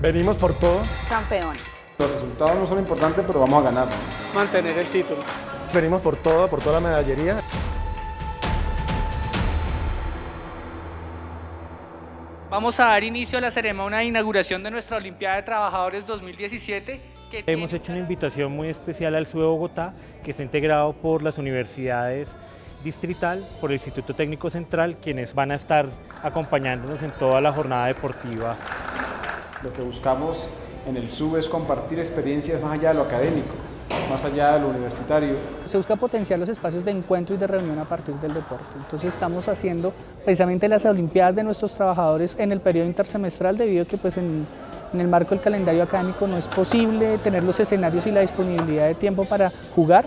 Venimos por todo. Campeones. Los resultados no son importantes, pero vamos a ganar. Mantener el título. Venimos por todo, por toda la medallería. Vamos a dar inicio a la ceremonia de inauguración de nuestra Olimpiada de Trabajadores 2017. Que Hemos tiene- hecho una invitación muy especial al SUE Bogotá, que está integrado por las universidades distrital, por el Instituto Técnico Central, quienes van a estar acompañándonos en toda la jornada deportiva. Lo que buscamos en el SUB es compartir experiencias más allá de lo académico, más allá de lo universitario. Se busca potenciar los espacios de encuentro y de reunión a partir del deporte. Entonces estamos haciendo precisamente las Olimpiadas de nuestros trabajadores en el periodo intersemestral debido a que pues en, en el marco del calendario académico no es posible tener los escenarios y la disponibilidad de tiempo para jugar.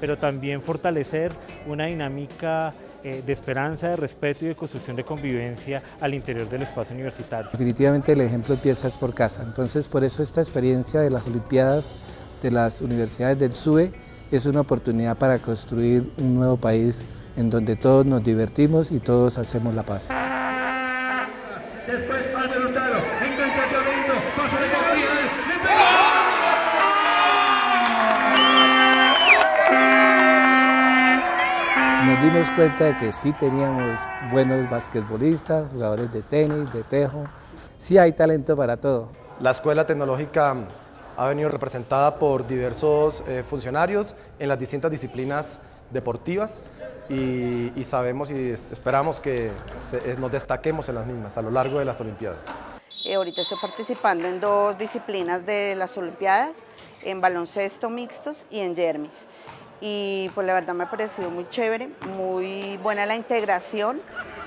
pero también fortalecer una dinámica eh, de esperanza, de respeto y de construcción de convivencia al interior del espacio universitario. Definitivamente el ejemplo empieza es por casa, entonces por eso esta experiencia de las Olimpiadas de las universidades del SUE es una oportunidad para construir un nuevo país en donde todos nos divertimos y todos hacemos la paz. Después Álvaro Hurtado, engancha hacia adentro, paso de Gabriel, le pega. Nos dimos cuenta de que sí teníamos buenos basquetbolistas, jugadores de tenis, de tejo, sí hay talento para todo. La Escuela Tecnológica ha venido representada por diversos eh, funcionarios en las distintas disciplinas deportivas y, y sabemos y es- esperamos que se- eh, nos destaquemos en las mismas a lo largo de las Olimpiadas. Eh, ahorita estoy participando en dos disciplinas de las Olimpiadas, en baloncesto mixtos y en jermis. Y pues la verdad me ha parecido muy chévere, muy buena la integración.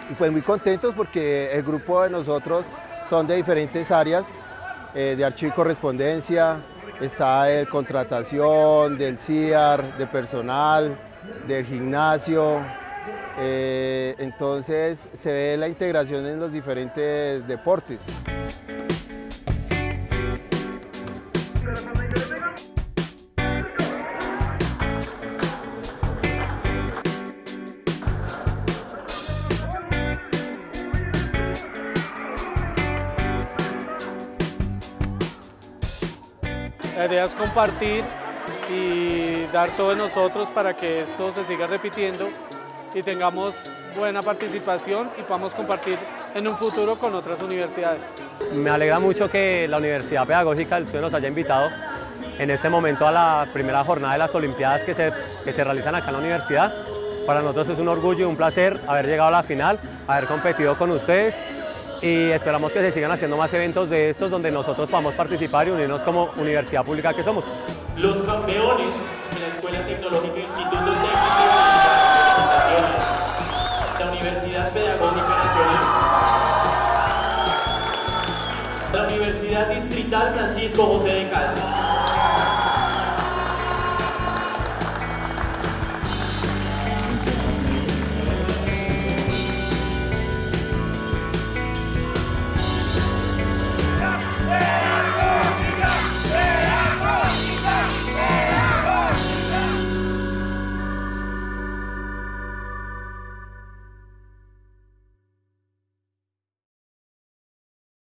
y pues muy contentos porque el grupo de nosotros son de diferentes áreas, eh, de archivo y correspondencia, está de contratación, del CIAR, de personal, del gimnasio, eh, entonces se ve la integración en los diferentes deportes. La idea es compartir y dar todo de nosotros para que esto se siga repitiendo y tengamos buena participación y podamos compartir en un futuro con otras universidades. Me alegra mucho que la Universidad Pedagógica del Sur nos haya invitado en este momento a la primera jornada de las Olimpiadas que se, que se realizan acá en la universidad. Para nosotros es un orgullo y un placer haber llegado a la final, haber competido con ustedes y esperamos que se sigan haciendo más eventos de estos donde nosotros podamos participar y unirnos como universidad pública que somos. Los campeones de la Escuela Tecnológica Instituto Técnico de Presentaciones, la Universidad Pedagógica Nacional, la Universidad Distrital Francisco José de Caldas.